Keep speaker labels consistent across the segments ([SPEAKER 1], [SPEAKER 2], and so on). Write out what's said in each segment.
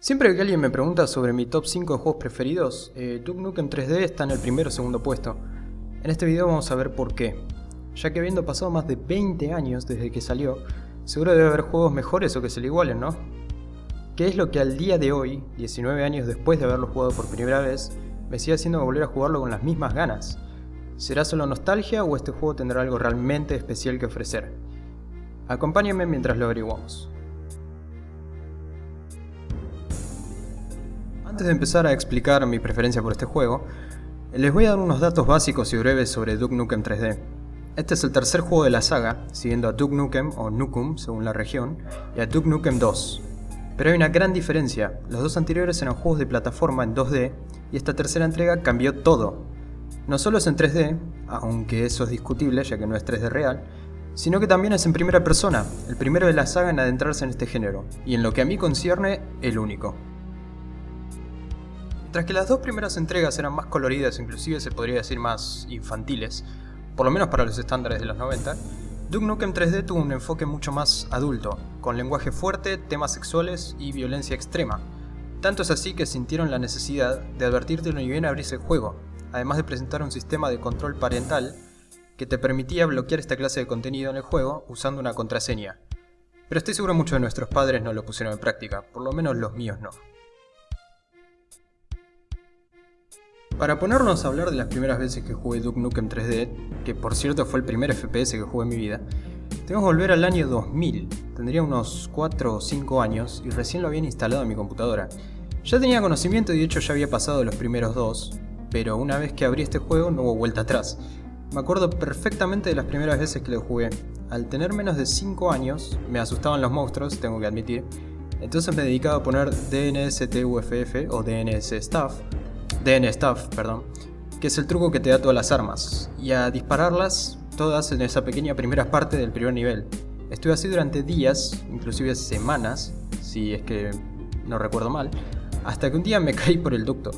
[SPEAKER 1] Siempre que alguien me pregunta sobre mi top 5 de juegos preferidos, eh, Duke Nukem 3D está en el primero o segundo puesto. En este video vamos a ver por qué. Ya que habiendo pasado más de 20 años desde que salió, seguro debe haber juegos mejores o que se le igualen, ¿no? ¿Qué es lo que al día de hoy, 19 años después de haberlo jugado por primera vez, me sigue haciendo volver a jugarlo con las mismas ganas? ¿Será solo nostalgia o este juego tendrá algo realmente especial que ofrecer? Acompáñenme mientras lo averiguamos. Antes de empezar a explicar mi preferencia por este juego, les voy a dar unos datos básicos y breves sobre Duke Nukem 3D. Este es el tercer juego de la saga, siguiendo a Duke Nukem o Nukem según la región, y a Duke Nukem 2. Pero hay una gran diferencia, los dos anteriores eran juegos de plataforma en 2D, y esta tercera entrega cambió todo, no solo es en 3D, aunque eso es discutible ya que no es 3D real, sino que también es en primera persona, el primero de la saga en adentrarse en este género, y en lo que a mí concierne, el único. Mientras que las dos primeras entregas eran más coloridas, inclusive se podría decir más infantiles, por lo menos para los estándares de los 90, Duke Nukem 3D tuvo un enfoque mucho más adulto, con lenguaje fuerte, temas sexuales y violencia extrema. Tanto es así que sintieron la necesidad de advertirte ni bien abrirse el juego, además de presentar un sistema de control parental que te permitía bloquear esta clase de contenido en el juego usando una contraseña. Pero estoy seguro muchos de nuestros padres no lo pusieron en práctica, por lo menos los míos no. Para ponernos a hablar de las primeras veces que jugué Duke Nukem 3D, que por cierto fue el primer FPS que jugué en mi vida, tengo que volver al año 2000, tendría unos 4 o 5 años y recién lo habían instalado en mi computadora. Ya tenía conocimiento y de hecho ya había pasado los primeros dos, pero una vez que abrí este juego no hubo vuelta atrás. Me acuerdo perfectamente de las primeras veces que lo jugué. Al tener menos de 5 años, me asustaban los monstruos, tengo que admitir, entonces me dedicaba a poner DNSTUFF o DNS Staff, DN Staff, perdón, que es el truco que te da todas las armas, y a dispararlas todas en esa pequeña primera parte del primer nivel. Estuve así durante días, inclusive semanas, si es que no recuerdo mal, hasta que un día me caí por el ducto.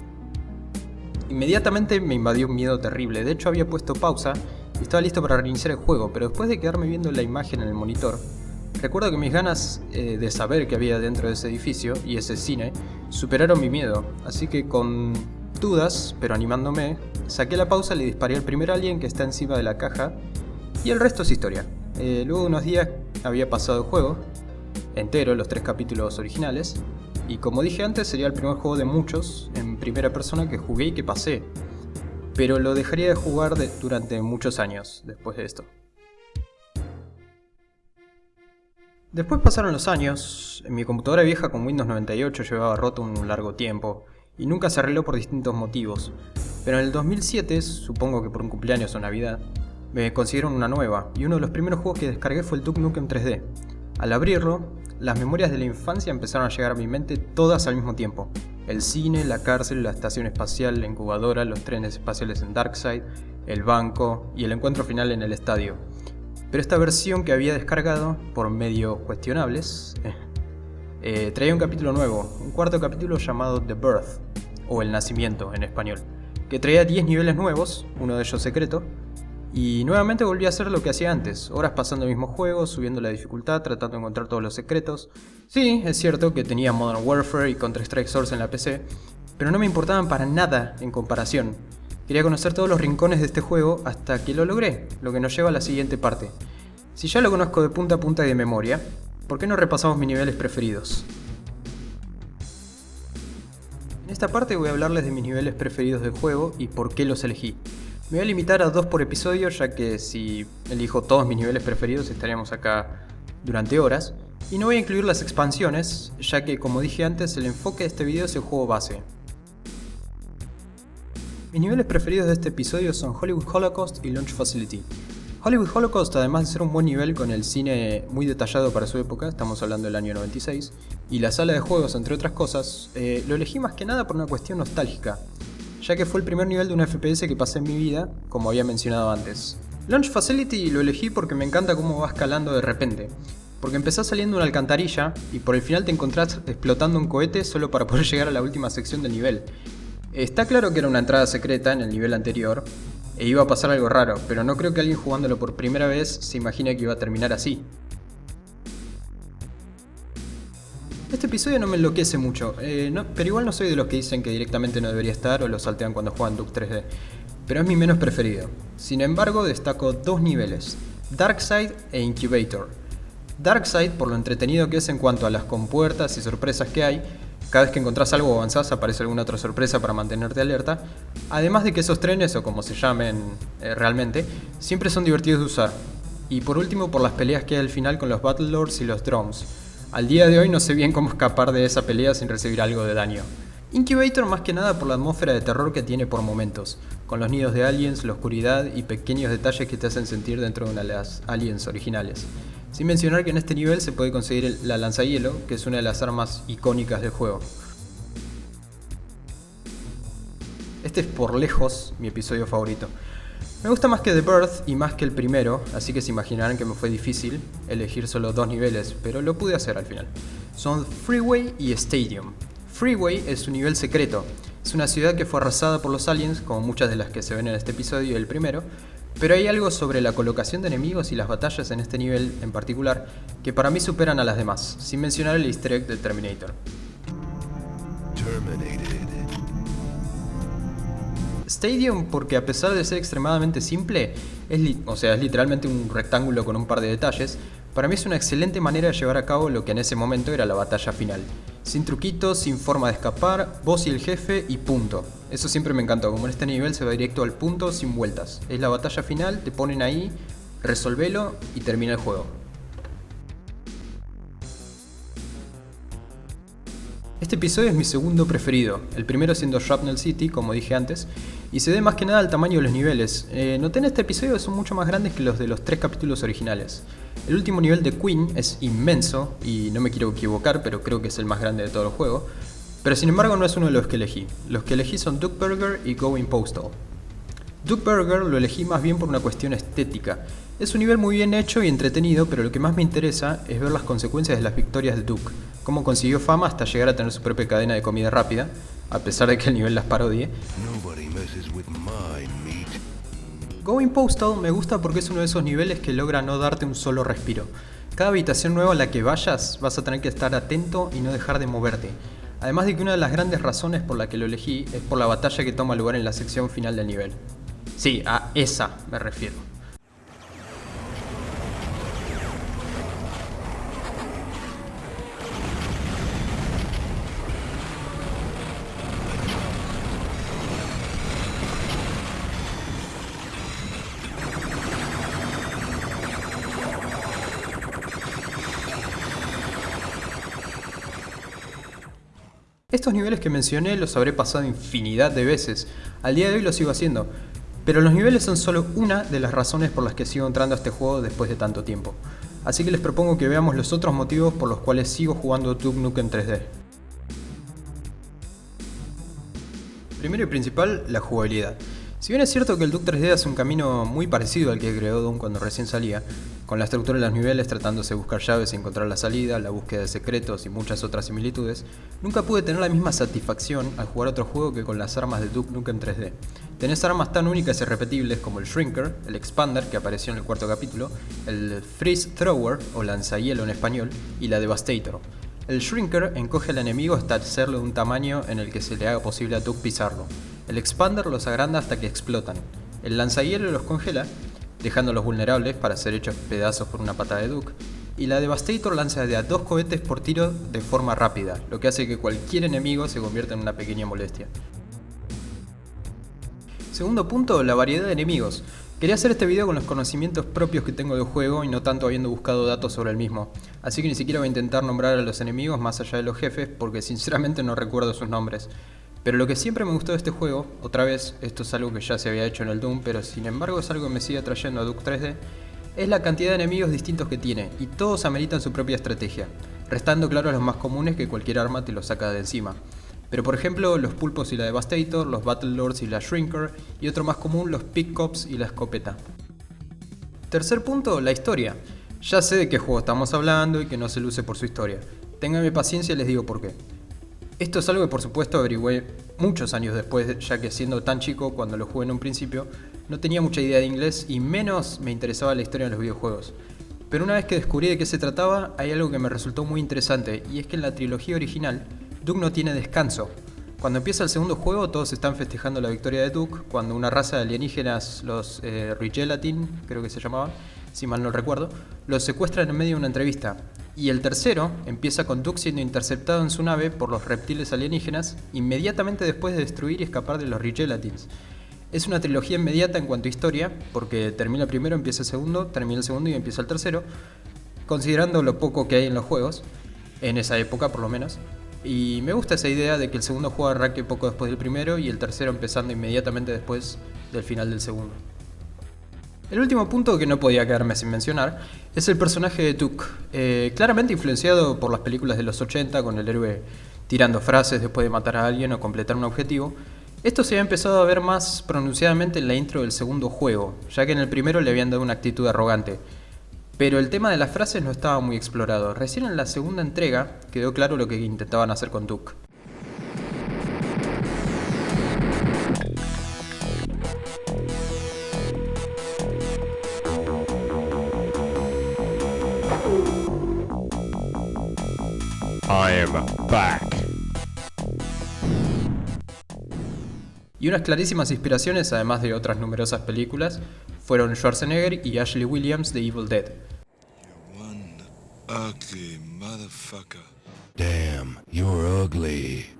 [SPEAKER 1] Inmediatamente me invadió un miedo terrible, de hecho había puesto pausa y estaba listo para reiniciar el juego, pero después de quedarme viendo la imagen en el monitor, recuerdo que mis ganas eh, de saber qué había dentro de ese edificio y ese cine superaron mi miedo, así que con dudas, pero animándome, saqué la pausa, le disparé al primer alien que está encima de la caja y el resto es historia. Eh, luego de unos días había pasado el juego, entero, los tres capítulos originales, y como dije antes, sería el primer juego de muchos en primera persona que jugué y que pasé. Pero lo dejaría de jugar durante muchos años después de esto. Después pasaron los años, mi computadora vieja con Windows 98 llevaba roto un largo tiempo, y nunca se arregló por distintos motivos. Pero en el 2007, supongo que por un cumpleaños o Navidad, me consiguieron una nueva, y uno de los primeros juegos que descargué fue el Duke Nukem 3D. Al abrirlo, las memorias de la infancia empezaron a llegar a mi mente todas al mismo tiempo. El cine, la cárcel, la estación espacial, la incubadora, los trenes espaciales en Darkseid, el banco y el encuentro final en el estadio. Pero esta versión que había descargado, por medios cuestionables, eh, traía un capítulo nuevo, un cuarto capítulo llamado The Birth, o El Nacimiento en español, que traía 10 niveles nuevos, uno de ellos secreto, y nuevamente volví a hacer lo que hacía antes, horas pasando el mismo juego, subiendo la dificultad, tratando de encontrar todos los secretos. Sí, es cierto que tenía Modern Warfare y Counter-Strike Source en la PC, pero no me importaban para nada en comparación. Quería conocer todos los rincones de este juego hasta que lo logré, lo que nos lleva a la siguiente parte. Si ya lo conozco de punta a punta y de memoria, ¿por qué no repasamos mis niveles preferidos? En esta parte voy a hablarles de mis niveles preferidos del juego y por qué los elegí. Me voy a limitar a dos por episodio, ya que si elijo todos mis niveles preferidos estaríamos acá durante horas. Y no voy a incluir las expansiones, ya que como dije antes, el enfoque de este video es el juego base. Mis niveles preferidos de este episodio son Hollywood Holocaust y Launch Facility. Hollywood Holocaust, además de ser un buen nivel con el cine muy detallado para su época, estamos hablando del año 96, y la sala de juegos entre otras cosas, eh, lo elegí más que nada por una cuestión nostálgica ya que fue el primer nivel de un FPS que pasé en mi vida, como había mencionado antes. Launch Facility lo elegí porque me encanta cómo va escalando de repente, porque empezás saliendo una alcantarilla y por el final te encontrás explotando un cohete solo para poder llegar a la última sección del nivel. Está claro que era una entrada secreta en el nivel anterior, e iba a pasar algo raro, pero no creo que alguien jugándolo por primera vez se imagine que iba a terminar así. Este episodio no me enloquece mucho, eh, pero igual no soy de los que dicen que directamente no debería estar o lo saltean cuando juegan Duke 3D, pero es mi menos preferido. Sin embargo, destaco dos niveles, Darkside e Incubator. Darkside por lo entretenido que es en cuanto a las compuertas y sorpresas que hay, cada vez que encontrás algo o avanzás aparece alguna otra sorpresa para mantenerte alerta, además de que esos trenes, o como se llamen eh, realmente, siempre son divertidos de usar. Y por último por las peleas que hay al final con los Battle Lords y los Drones. Al día de hoy no sé bien cómo escapar de esa pelea sin recibir algo de daño. Incubator más que nada por la atmósfera de terror que tiene por momentos, con los nidos de aliens, la oscuridad y pequeños detalles que te hacen sentir dentro de una de las aliens originales. Sin mencionar que en este nivel se puede conseguir la lanzahielo, que es una de las armas icónicas del juego. Este es por lejos mi episodio favorito. Me gusta más que The Birth y más que el primero, así que se imaginarán que me fue difícil elegir solo dos niveles, pero lo pude hacer al final. Son Freeway y Stadium. Freeway es un nivel secreto. Es una ciudad que fue arrasada por los aliens, como muchas de las que se ven en este episodio y el primero, pero hay algo sobre la colocación de enemigos y las batallas en este nivel en particular que para mí superan a las demás, sin mencionar el easter egg del Terminator. Stadium porque a pesar de ser extremadamente simple, es o sea, es literalmente un rectángulo con un par de detalles, para mí es una excelente manera de llevar a cabo lo que en ese momento era la batalla final. Sin truquitos, sin forma de escapar, vos y el jefe y punto. Eso siempre me encantó, como en este nivel se va directo al punto sin vueltas. Es la batalla final, te ponen ahí, resolvelo y termina el juego. Este episodio es mi segundo preferido, el primero siendo Shrapnel City, como dije antes, y se debe más que nada al tamaño de los niveles. Eh, noté en este episodio que son mucho más grandes que los de los tres capítulos originales. El último nivel de Queen es inmenso, y no me quiero equivocar, pero creo que es el más grande de todo el juego, pero sin embargo no es uno de los que elegí. Los que elegí son Duke Burger y Going Postal. Duke Burger lo elegí más bien por una cuestión estética. Es un nivel muy bien hecho y entretenido, pero lo que más me interesa es ver las consecuencias de las victorias de Duke, cómo consiguió fama hasta llegar a tener su propia cadena de comida rápida, a pesar de que el nivel las parodie. Going Postal me gusta porque es uno de esos niveles que logra no darte un solo respiro. Cada habitación nueva a la que vayas vas a tener que estar atento y no dejar de moverte. Además de que una de las grandes razones por la que lo elegí es por la batalla que toma lugar en la sección final del nivel. Sí, a esa me refiero. Estos niveles que mencioné los habré pasado infinidad de veces, al día de hoy los sigo haciendo, pero los niveles son solo una de las razones por las que sigo entrando a este juego después de tanto tiempo. Así que les propongo que veamos los otros motivos por los cuales sigo jugando Duke Nukem 3D. Primero y principal, la jugabilidad. Si bien es cierto que el Duke 3D hace un camino muy parecido al que creó Doom cuando recién salía, con la estructura de los niveles tratándose de buscar llaves y encontrar la salida, la búsqueda de secretos y muchas otras similitudes, nunca pude tener la misma satisfacción al jugar otro juego que con las armas de Duke Nukem 3D. Tenés armas tan únicas y repetibles como el Shrinker, el Expander que apareció en el cuarto capítulo, el Freeze Thrower o lanzahielo en español y la Devastator. El Shrinker encoge al enemigo hasta hacerlo de un tamaño en el que se le haga posible a Duke pisarlo. El Expander los agranda hasta que explotan. El lanzahielo los congela, dejándolos vulnerables para ser hechos pedazos por una patada de Duke. Y la Devastator lanza de a dos cohetes por tiro de forma rápida, lo que hace que cualquier enemigo se convierta en una pequeña molestia. Segundo punto, la variedad de enemigos. Quería hacer este video con los conocimientos propios que tengo del juego y no tanto habiendo buscado datos sobre el mismo, así que ni siquiera voy a intentar nombrar a los enemigos más allá de los jefes porque sinceramente no recuerdo sus nombres. Pero lo que siempre me gustó de este juego, otra vez, esto es algo que ya se había hecho en el Doom, pero sin embargo es algo que me sigue atrayendo a Duke 3D, es la cantidad de enemigos distintos que tiene, y todos ameritan su propia estrategia, restando claro los más comunes que cualquier arma te lo saca de encima. Pero por ejemplo, los pulpos y la Devastator, los Battle Lords y la Shrinker, y otro más común, los Pickcops y la escopeta. Tercer punto, la historia. Ya sé de qué juego estamos hablando y que no se luce por su historia. Ténganme paciencia y les digo por qué. Esto es algo que por supuesto averigüé muchos años después, ya que siendo tan chico cuando lo jugué en un principio, no tenía mucha idea de inglés y menos me interesaba la historia de los videojuegos. Pero una vez que descubrí de qué se trataba, hay algo que me resultó muy interesante, y es que en la trilogía original, Duke no tiene descanso. Cuando empieza el segundo juego, todos están festejando la victoria de Duke, cuando una raza de alienígenas, los eh, Rigelatin, creo que se llamaban, si mal no recuerdo, los secuestran en medio de una entrevista. Y el tercero empieza con Duke siendo interceptado en su nave por los reptiles alienígenas, inmediatamente después de destruir y escapar de los Rigelatins. Es una trilogía inmediata en cuanto a historia, porque termina el primero, empieza el segundo, termina el segundo y empieza el tercero, considerando lo poco que hay en los juegos, en esa época por lo menos. Y me gusta esa idea de que el segundo juego arranque poco después del primero y el tercero empezando inmediatamente después del final del segundo. El último punto que no podía quedarme sin mencionar es el personaje de Tuk, eh, claramente influenciado por las películas de los 80 con el héroe tirando frases después de matar a alguien o completar un objetivo, esto se había empezado a ver más pronunciadamente en la intro del segundo juego, ya que en el primero le habían dado una actitud arrogante. Pero el tema de las frases no estaba muy explorado. Recién en la segunda entrega quedó claro lo que intentaban hacer con Duke. Y unas clarísimas inspiraciones, además de otras numerosas películas, fueron Schwarzenegger y Ashley Williams de Evil Dead.
[SPEAKER 2] One ugly motherfucker.
[SPEAKER 3] Damn, you're ugly.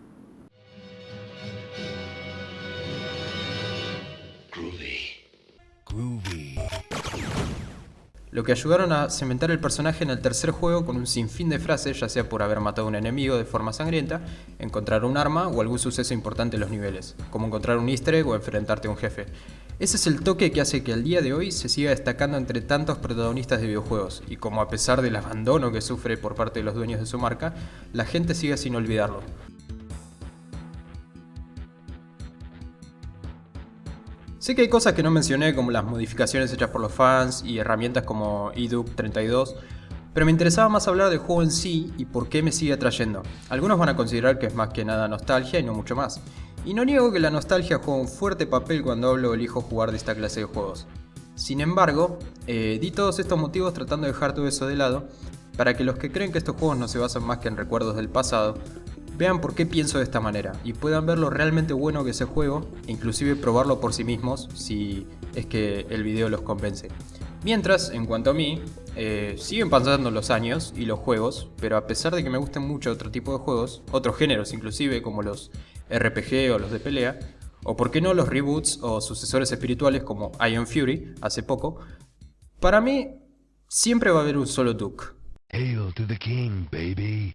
[SPEAKER 1] Lo que ayudaron a cementar el personaje en el tercer juego con un sinfín de frases, ya sea por haber matado a un enemigo de forma sangrienta, encontrar un arma o algún suceso importante en los niveles, como encontrar un easter o enfrentarte a un jefe. Ese es el toque que hace que al día de hoy se siga destacando entre tantos protagonistas de videojuegos, y como a pesar del abandono que sufre por parte de los dueños de su marca, la gente sigue sin olvidarlo. Sé que hay cosas que no mencioné como las modificaciones hechas por los fans y herramientas como EDUP 32, pero me interesaba más hablar del juego en sí y por qué me sigue atrayendo. Algunos van a considerar que es más que nada nostalgia y no mucho más. Y no niego que la nostalgia juega un fuerte papel cuando hablo o elijo jugar de esta clase de juegos. Sin embargo, eh, di todos estos motivos tratando de dejar todo eso de lado, para que los que creen que estos juegos no se basan más que en recuerdos del pasado, vean por qué pienso de esta manera y puedan ver lo realmente bueno que es el juego inclusive probarlo por sí mismos si es que el video los convence. Mientras, en cuanto a mí, eh, siguen pasando los años y los juegos, pero a pesar de que me gusten mucho otro tipo de juegos, otros géneros inclusive como los RPG o los de pelea, o por qué no los reboots o sucesores espirituales como Iron Fury hace poco, para mí siempre va a haber un solo Duke.
[SPEAKER 3] Hail to the king, baby.